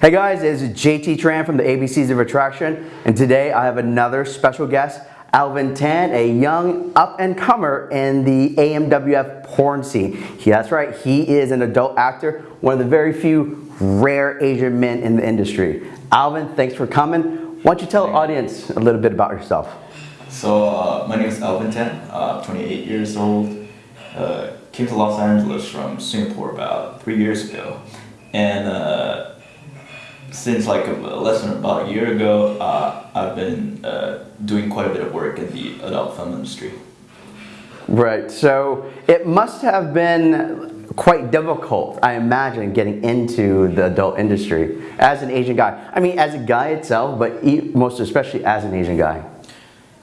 Hey guys, it's JT Tran from the ABCs of Attraction, and today I have another special guest, Alvin Tan, a young up-and-comer in the AMWF porn scene. Yeah, that's right, he is an adult actor, one of the very few rare Asian men in the industry. Alvin, thanks for coming. Why don't you tell the audience a little bit about yourself? So, uh, my name is Alvin Tan, uh, 28 years old. Uh, came to Los Angeles from Singapore about three years ago. And uh, since like a, less than about a year ago, uh, I've been uh, doing quite a bit of work in the adult film industry. Right, so it must have been quite difficult, I imagine, getting into the adult industry as an Asian guy. I mean, as a guy itself, but most especially as an Asian guy.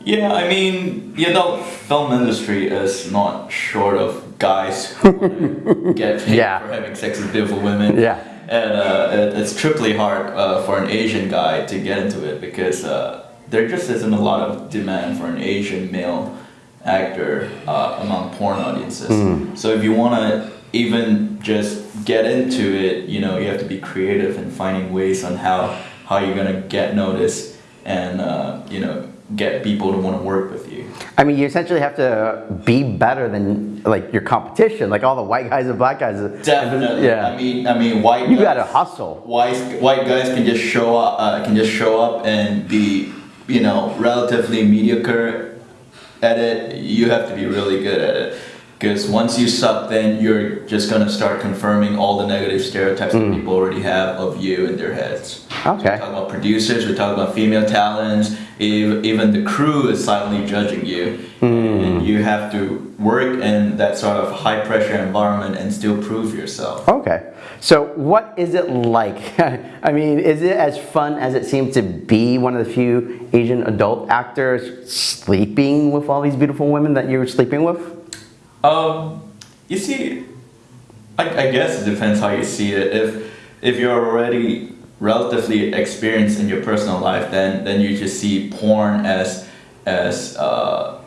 Yeah, I mean, the adult film industry is not short of guys who get paid yeah. for having sex with beautiful women. Yeah and uh, it, it's triply hard uh, for an Asian guy to get into it because uh, there just isn't a lot of demand for an Asian male actor uh, among porn audiences. Mm. So if you want to even just get into it, you know, you have to be creative and finding ways on how how you're gonna get noticed and uh, you know get people to want to work with you. I mean, you essentially have to be better than like your competition, like all the white guys and black guys. Definitely. Yeah. I mean, I mean, white. You got to hustle. White white guys can just show up, uh, can just show up and be, you know, relatively mediocre at it. You have to be really good at it. Because once you suck, then you're just gonna start confirming all the negative stereotypes mm. that people already have of you in their heads. Okay. So we're talking about producers, We talk about female talents, even the crew is silently judging you. Mm. And you have to work in that sort of high pressure environment and still prove yourself. Okay. So what is it like? I mean, is it as fun as it seems to be one of the few Asian adult actors sleeping with all these beautiful women that you're sleeping with? Um, you see, I, I guess it depends how you see it. If if you're already relatively experienced in your personal life, then then you just see porn as as uh,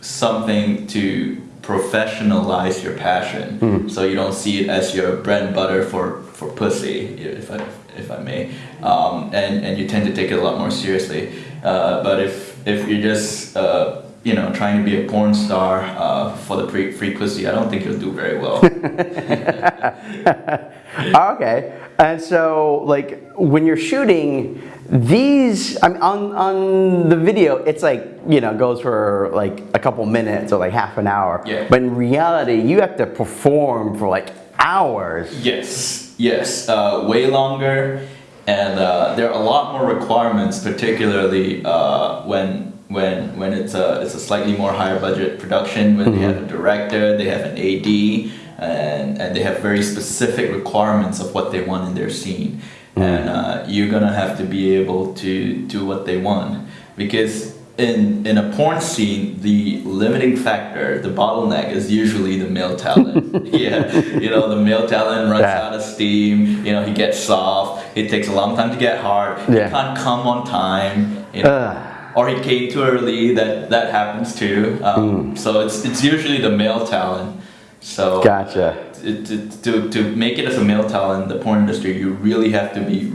something to professionalize your passion. Mm. So you don't see it as your bread and butter for for pussy, if I if I may, um, and and you tend to take it a lot more seriously. Uh, but if if you're just uh, you know, trying to be a porn star uh, for the free, free pussy, I don't think you'll do very well. okay, and so like when you're shooting these, I mean, on on the video, it's like you know goes for like a couple minutes or like half an hour. Yeah. But in reality, you have to perform for like hours. Yes. Yes. Uh, way longer, and uh, there are a lot more requirements, particularly uh, when when when it's a it's a slightly more higher budget production when mm-hmm. they have a director they have an AD and and they have very specific requirements of what they want in their scene mm-hmm. and uh, you're gonna have to be able to do what they want because in in a porn scene the limiting factor the bottleneck is usually the male talent yeah you know the male talent runs yeah. out of steam you know he gets soft it takes a long time to get hard yeah. he can't come on time you know uh or he came too early. That that happens too. Um, mm. So it's it's usually the male talent. So uh, gotcha. To, to, to make it as a male talent in the porn industry, you really have to be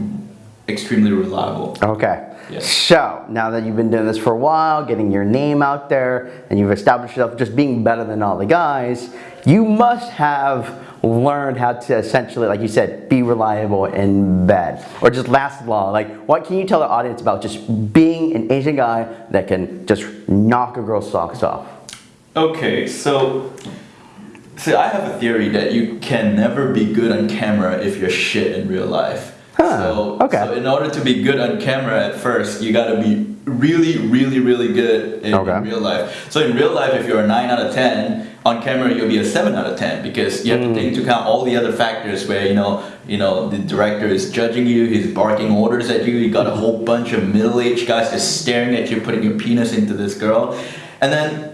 extremely reliable. Okay. So now that you've been doing this for a while, getting your name out there, and you've established yourself just being better than all the guys, you must have learned how to essentially, like you said, be reliable in bed or just last long. Like, what can you tell the audience about just being an Asian guy that can just knock a girl's socks off? Okay, so see, I have a theory that you can never be good on camera if you're shit in real life. Huh, so, okay. so in order to be good on camera at first, you gotta be really, really, really good in, okay. in real life. So in real life, if you're a 9 out of 10, on camera you'll be a 7 out of 10 because you have mm. to take into account all the other factors where you know you know the director is judging you he's barking orders at you you got a whole bunch of middle-aged guys just staring at you putting your penis into this girl and then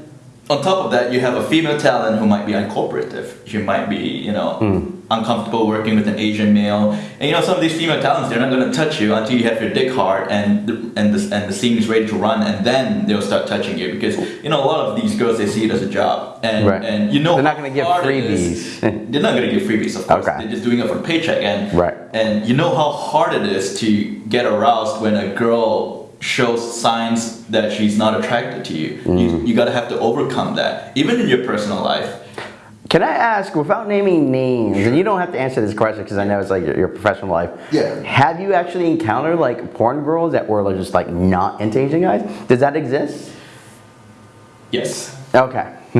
on top of that you have a female talent who might be uncooperative she might be you know mm. uncomfortable working with an Asian male. And you know, some of these female talents, they're not going to touch you until you have your dick hard and the, and the, and the scene is ready to run, and then they'll start touching you because you know a lot of these girls they see it as a job, and Right. and you know They're not give hard it is. freebies. they're not going to give freebies, of course. Okay. They're just doing it for a paycheck, and Right. and you know how hard it is to get aroused when a girl shows signs that she's not attracted to you. Mm. You, you gotta have to overcome that, even in your personal life. Can I ask, without naming names, and you don't have to answer this question because I know it's like your, your professional life. Yeah. Have you actually encountered like porn girls that were just like not into Asian guys? Does that exist? Yes. Okay.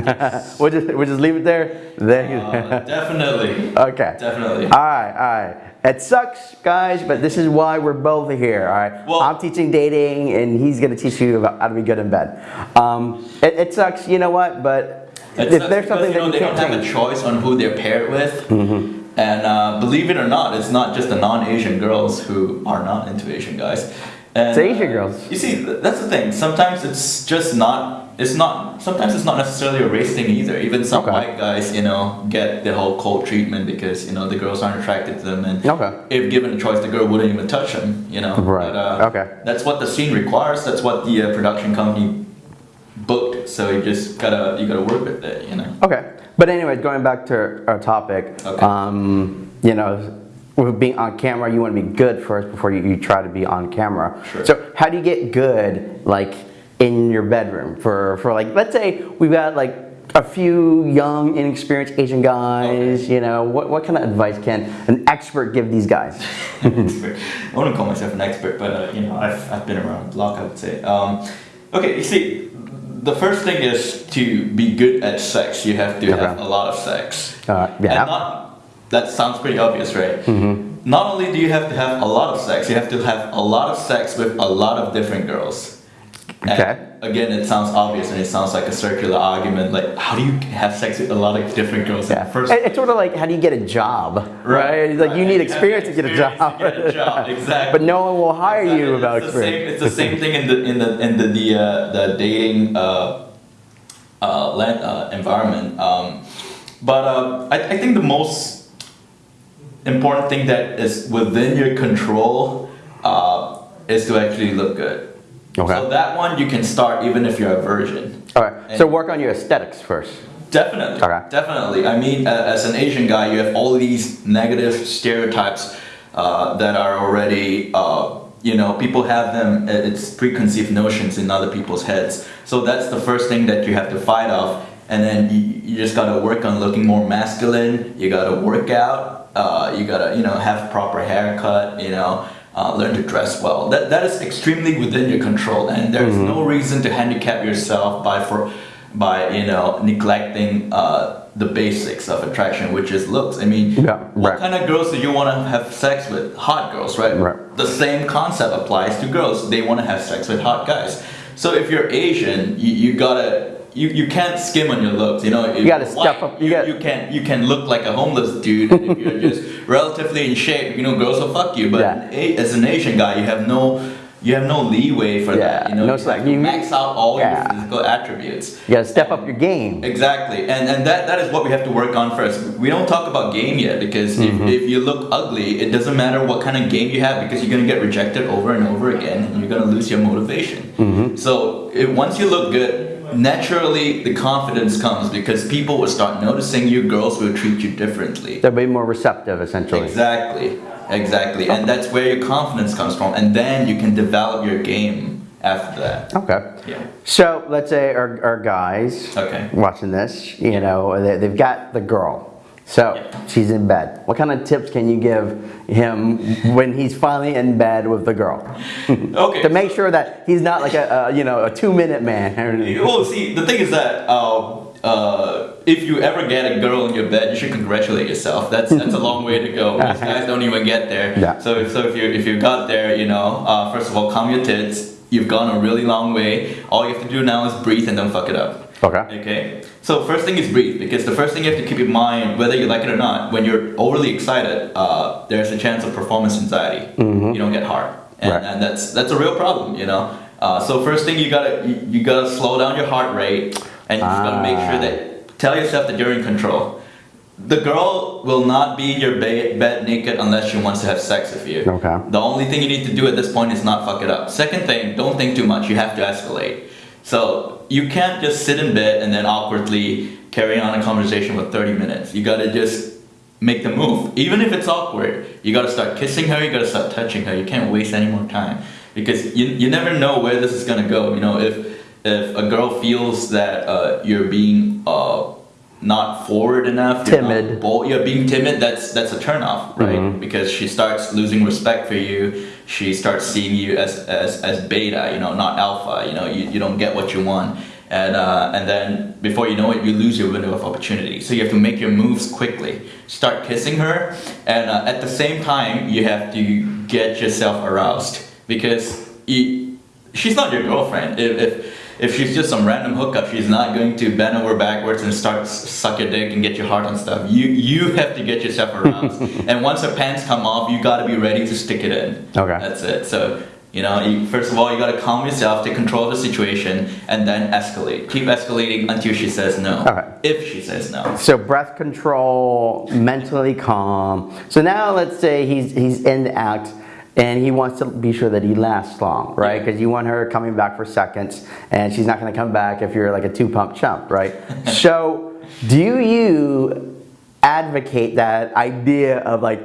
we'll just we'll just leave it there. There. Uh, definitely. okay. Definitely. All right, all right. It sucks, guys, but this is why we're both here. All right. Well- I'm teaching dating, and he's gonna teach you about how to be good in bed. Um, it, it sucks. You know what? But if there's because, something you know, that they you don't can't have a choice on who they're paired with. Mm-hmm. And uh, believe it or not, it's not just the non-Asian girls who are not into Asian guys. And, It's Asian girls. You see, that's the thing. Sometimes it's just not. It's not. Sometimes it's not necessarily a race thing either. Even some Okay. white guys, you know, get the whole cold treatment because you know the girls aren't attracted to them, and Okay. if given a choice, the girl wouldn't even touch them. You know. Right. But, uh, Okay. That's what the scene requires. That's what the uh, production company booked. So you just gotta you gotta work with it. You know. Okay. But anyways, going back to our topic, Okay. um, you know, with being on camera, you want to be good first before you, you try to be on camera. Sure. So how do you get good, like, in your bedroom? For, for like, let's say we've got like a few young, inexperienced Asian guys, you know, what, what kind of advice can an expert give these guys? I wouldn't call myself an expert, but uh, you know, I've, I've been around the block, I would say. Um, okay, you see, the first thing is to be good at sex. You have to have a lot of sex. Uh, yeah. And not, that sounds pretty obvious, right? Mm-hmm. Not only do you have to have a lot of sex, you have to have a lot of sex with a lot of different girls. And Okay. Again, it sounds obvious and it sounds like a circular argument. Like, how do you have sex with a lot of different girls Yeah. first It- It's sort of like how do you get a job, right? Like you need experience to get a job. get a job, exactly. but no one will hire Exactly. you without it's the same, experience. it's the same thing in the in the in the the, uh, the dating uh, uh, land, uh, environment. Um, but uh, I, I think the most important thing that is within your control uh, is to actually look good. Okay. So that one you can start even if you're a virgin. All right. So work on your aesthetics first. Definitely. Okay. Definitely. I mean, as an Asian guy, you have all these negative stereotypes uh, that are already, uh, you know, people have them, uh, it's preconceived notions in other people's heads. So that's the first thing that you have to fight off. And then you, you just gotta work on looking more masculine. You gotta work out. Uh, you gotta, you know, have proper haircut. You know, uh, learn to dress well. That that is extremely within your control, and there's Mm-hmm. no reason to handicap yourself by for by you know neglecting uh, the basics of attraction, which is looks. I mean, Yeah, what right. kind of girls do you want to have sex with? Hot girls, right? Right. The same concept applies to girls. They want to have sex with hot guys. So if you're Asian, you, you gotta. You, you can't skim on your looks, you know. If gotta step up- you You, you can you can look like a homeless dude and if you're just relatively in shape. You know, girls will fuck you. But Yeah. a, as an Asian guy, you have no you have no leeway for that. You know, no you have to You- max out all Yeah. your physical attributes. You gotta step up your game. Exactly, and and that, that is what we have to work on first. We don't talk about game yet because Mm-hmm. if, if you look ugly, it doesn't matter what kind of game you have because you're gonna get rejected over and over again, and you're gonna lose your motivation. Mm-hmm. So if, once you look good, naturally the confidence comes because people will start noticing you. Girls will treat you differently. They'll be more receptive, essentially. Exactly, exactly, and that's where your confidence comes from, and then you can develop your game after that. Okay. Yeah. So let's say our, our guys Okay. watching this, you know, they, they've got the girl. So Yeah. she's in bed. What kind of tips can you give him when he's finally in bed with the girl? Okay. to make sure that he's not like a, a you know a two minute man. Well, see, the thing is that uh, uh, if you ever get a girl in your bed, you should congratulate yourself. That's that's a long way to go. These guys don't even get there. Yeah. So if, so if you if you got there, you know, uh, first of all, calm your tits. You've gone a really long way. All you have to do now is breathe and don't fuck it up. Okay. Okay. So first thing is breathe because the first thing you have to keep in mind, whether you like it or not, when you're overly excited, uh, there's a chance of performance anxiety. You don't get hard, and, Right. and that's that's a real problem. You know. Uh, so first thing you gotta you, you gotta slow down your heart rate, and you just gotta make sure Ah. that tell yourself that you're in control. the girl will not be in your ba- bed naked unless she wants to have sex with you. Okay. The only thing you need to do at this point is not fuck it up. Second thing, don't think too much. You have to escalate. So you can't just sit in bed and then awkwardly carry on a conversation for 30 minutes. You gotta just make the move. Even if it's awkward, you gotta start kissing her, you gotta start touching her. You can't waste any more time. Because you, you never know where this is gonna go. You know, if if a girl feels that uh, you're being uh, not forward enough, you're Timid. bold, you're being timid, that's that's a turnoff, right? Mhm. Because she starts losing respect for you. She starts seeing you as, as, as beta, you know, not alpha. You know, you, you don't get what you want, and uh, and then before you know it, you lose your window of opportunity. So you have to make your moves quickly. Start kissing her, and uh, at the same time, you have to get yourself aroused because you, she's not your girlfriend. If, if if she's just some random hookup, she's not going to bend over backwards and start suck your dick and get your heart on stuff. You you have to get yourself around. and once her pants come off, you got to be ready to stick it in. Okay. That's it. So you know, you, first of all, you got to calm yourself, take control of the situation, and then escalate. Keep escalating until she says no. Okay. If she says no. So breath control, mentally calm. So now let's say he's he's in the act and he wants to be sure that he lasts long, right? Because you want her coming back for seconds and she's not going to come back if you're like a two pump chump, right? so do you advocate that idea of like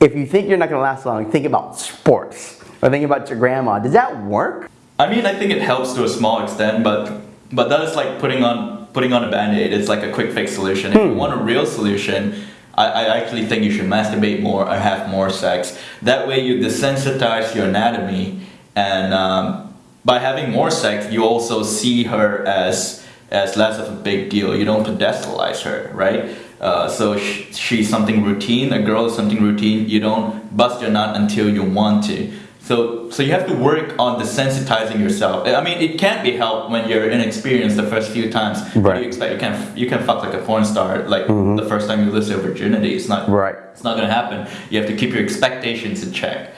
if you think you're not going to last long, think about sports or think about your grandma. Does that work? I mean, I think it helps to a small extent, but but that is like putting on putting on a band-aid. It's like a quick fix solution. If you hmm. want a real solution, I, I actually think you should masturbate more or have more sex. That way, you desensitize your anatomy, and um, by having more sex, you also see her as as less of a big deal. You don't pedestalize her, right? Uh, so sh- she's something routine. A girl is something routine. You don't bust your nut until you want to. So, so you have to work on desensitizing yourself. I mean, it can't be helped when you're inexperienced the first few times. Right. you expect? You can you can fuck like a porn star like the first time you lose your virginity. It's not Right. It's not gonna happen. You have to keep your expectations in check.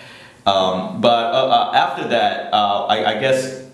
Um, but uh, uh, after that, uh, I, I guess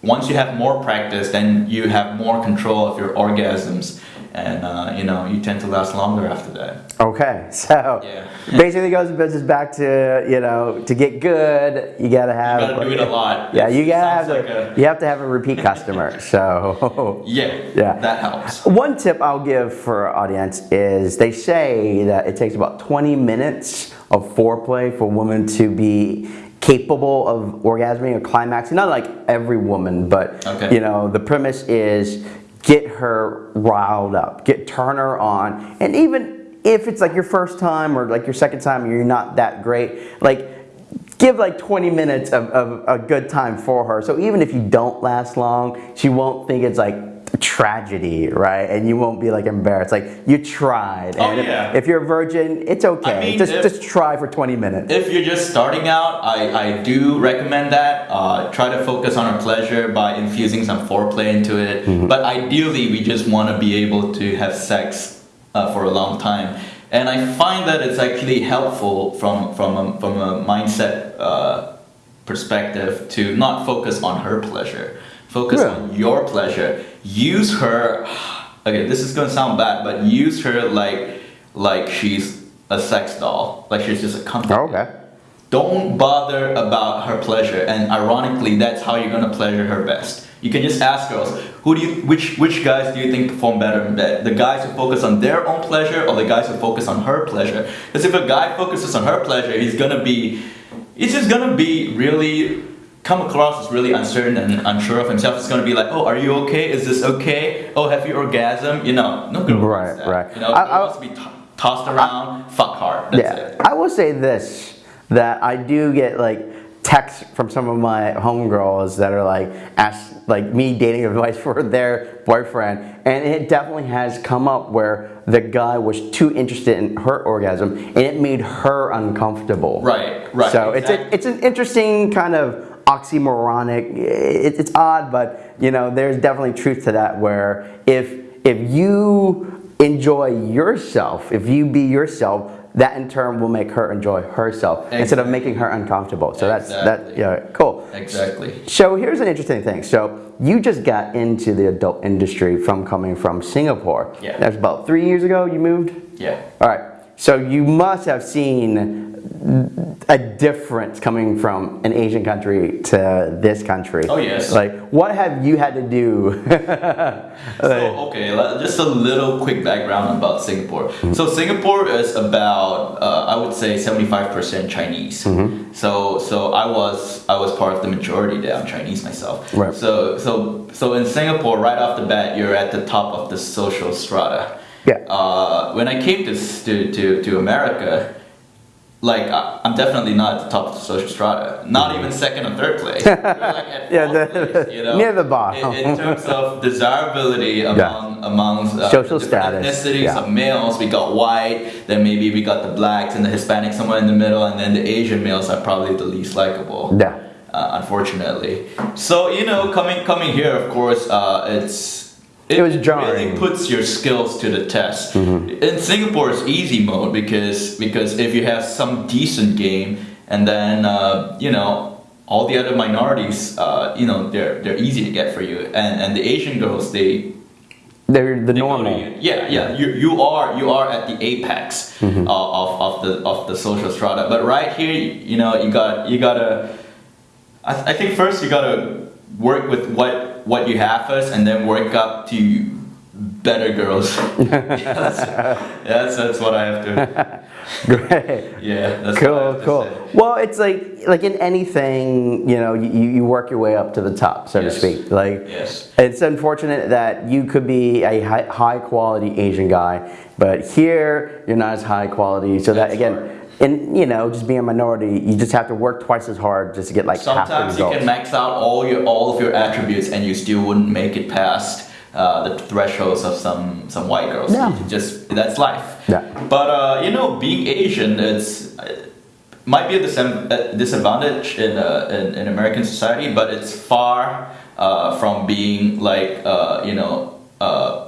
once you have more practice, then you have more control of your orgasms, and uh, you know you tend to last longer after that. Okay, so Yeah. basically goes the business back to you know to get good, you gotta have You gotta do it a lot. Yeah, you gotta have like a- you have to have a repeat customer. So Yeah, Yeah. that helps. one tip I'll give for our audience is they say that it takes about 20 minutes of foreplay for women to be capable of orgasming or climaxing. Not like every woman, but Okay. you know the premise is get her riled up, get turn her on, and even if it's like your first time or like your second time, you're not that great, like give like 20 minutes of, of a good time for her. So even if you don't last long, she won't think it's like tragedy, right? And you won't be like embarrassed. Like you tried. Oh, and if- yeah. if, you're a virgin, it's okay. I mean, just if- just try for 20 minutes. If you're just starting out, I, I do recommend that. Uh, try to focus on her pleasure by infusing some foreplay into it. Mm-hmm. But ideally, we just want to be able to have sex uh, for a long time. And I find that it's actually helpful from, from, a, from a mindset uh, perspective to not focus on her pleasure. Focus Yeah. on your pleasure. Use her. Okay, this is gonna sound bad, but use her like like she's a sex doll, like she's just a company. Oh, okay. Don't bother about her pleasure, and ironically, that's how you're gonna pleasure her best. You can just ask girls, who do you, which which guys do you think perform better in bed? The guys who focus on their own pleasure, or the guys who focus on her pleasure? Because if a guy focuses on her pleasure, he's gonna be, it's just gonna be really come across as really uncertain and unsure of himself. It's gonna be like, oh, are you okay? Is this okay? Oh, have you orgasm? You know, no girl Right, right. You know, I- I- wants to be to- tossed around, fuck hard. That's yeah, it. I will say this that I do get like texts from some of my homegirls that are like ask like me dating advice for their boyfriend, and it definitely has come up where the guy was too interested in her orgasm and it made her uncomfortable. Right, right, So it's a, it's an interesting kind of oxymoronic. It, it's odd, but you know there's definitely truth to that. Where if if you enjoy yourself, if you be yourself, that in turn will make her enjoy herself instead of making her uncomfortable. So that's that. Yeah, cool. Exactly. So here's an interesting thing. So you just got into the adult industry from coming from Singapore. Yeah. That's about three years ago. You moved. Yeah. All right. So you must have seen a difference coming from an Asian country to this country. Oh, yes. Like, what have you had to do? So, okay, just a little quick background about Singapore. Mm-hmm. So, Singapore is about, uh, I would say, 75% Chinese. Mm-hmm. So, so I was I was part of the majority there. I'm Chinese myself. Right. So, so, so in Singapore, right off the bat, you're at the top of the social strata. Yeah. Uh, when I came to, to, to, to America, like I'm definitely not at the top of the social strata. Not even second or third place. Like at Yeah, the- place, you know? near the bottom. In, in terms of desirability among among uh, Social status, ethnicities yeah. of males, we got white. Then maybe we got the blacks and the Hispanics somewhere in the middle, and then the Asian males are probably the least likable Yeah. uh, unfortunately. So you know, coming coming here, of course, uh, it's It was really jarring. Mm-hmm. puts your skills to the test. In Singapore, it's easy mode because because if you have some decent game, and then uh, you know. All the other minorities, uh, you know, they're they're easy to get for you, and and the Asian girls, they They're the they normal. Yeah, yeah. You, you are you are at the apex Mm-hmm. of, of, of the of the social strata. But right here, you know, you got you gotta. I, th- I think first you gotta work with what what you have first, and then work up to better girls. that's, that's that's what I have to. Great. Yeah, that's Cool, cool. Well, it's like like in anything, you know, you, you work your way up to the top, so Yes. to speak. Like, Yes. it's unfortunate that you could be a high, high quality Asian guy, but here you're not as high quality. So that again, hard. And you know, just being a minority, you just have to work twice as hard just to get like half the Sometimes you can max out all your all of your attributes, and you still wouldn't make it past uh, the thresholds of some some white girls. Yeah. You just that's life. Yeah. But uh, you know, being Asian, it's it might be a disadvantage in, uh, in in American society, but it's far uh, from being like uh, you know. Uh,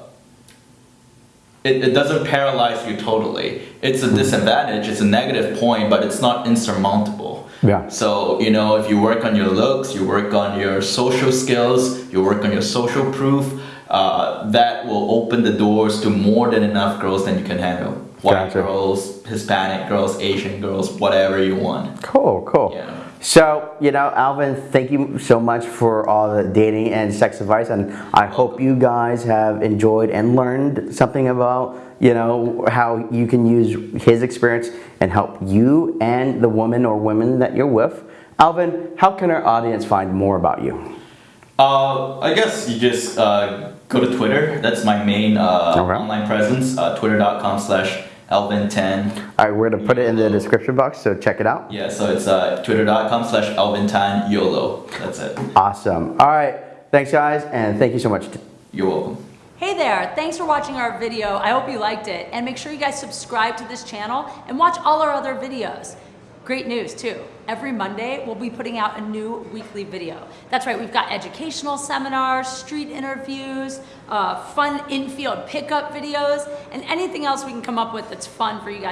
it, it doesn't paralyze you totally. It's a disadvantage, it's a negative point, but it's not insurmountable. Yeah. So, you know, if you work on your looks, you work on your social skills, you work on your social proof, uh, that will open the doors to more than enough girls than you can handle. White Gotcha. girls, Hispanic girls, Asian girls, whatever you want. Cool, cool. Yeah. So, you know, Alvin, thank you so much for all the dating and sex advice. And I hope you guys have enjoyed and learned something about, you know, how you can use his experience and help you and the woman or women that you're with. Alvin, how can our audience find more about you? Uh, I guess you just uh, go to Twitter. That's my main uh, Okay. online presence. Uh, Twitter.com slash Alvin10. All right, we're going to put it in the description box, so check it out. Yeah, so it's uh, Twitter.com slash Alvin10 YOLO. That's it. Awesome. All right, thanks, guys, and thank you so much. You're welcome. Hey there, thanks for watching our video. I hope you liked it. And make sure you guys subscribe to this channel and watch all our other videos. Great news too. Every Monday, we'll be putting out a new weekly video. That's right, we've got educational seminars, street interviews, uh, fun in-field pickup videos, and anything else we can come up with that's fun for you guys